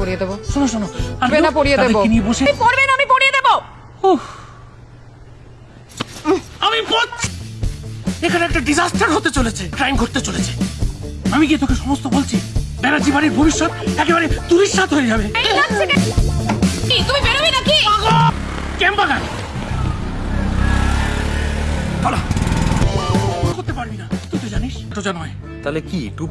পড়িয়ে দেবো। শোনো শোনো আসবে না, পড়িয়ে দেবো। নিয়ে বসে পড়বে না আমি পড়িয়ে দেবো। আমি এখানে একটা ডিজাস্টার হতে চলেছে ক্রাইম ঘটতে চলেছে। আমি গিয়ে তোকে সমস্ত বলছি ব্যানার্জি বাড়ির ভবিষ্যৎ একেবারে তুরিশাত হয়ে যাবে। তুমি বেরোবি নাকি? ক্যাম্পাগান করতে পারবি না তুই তো জানিস তো জানো তাহলে কি টু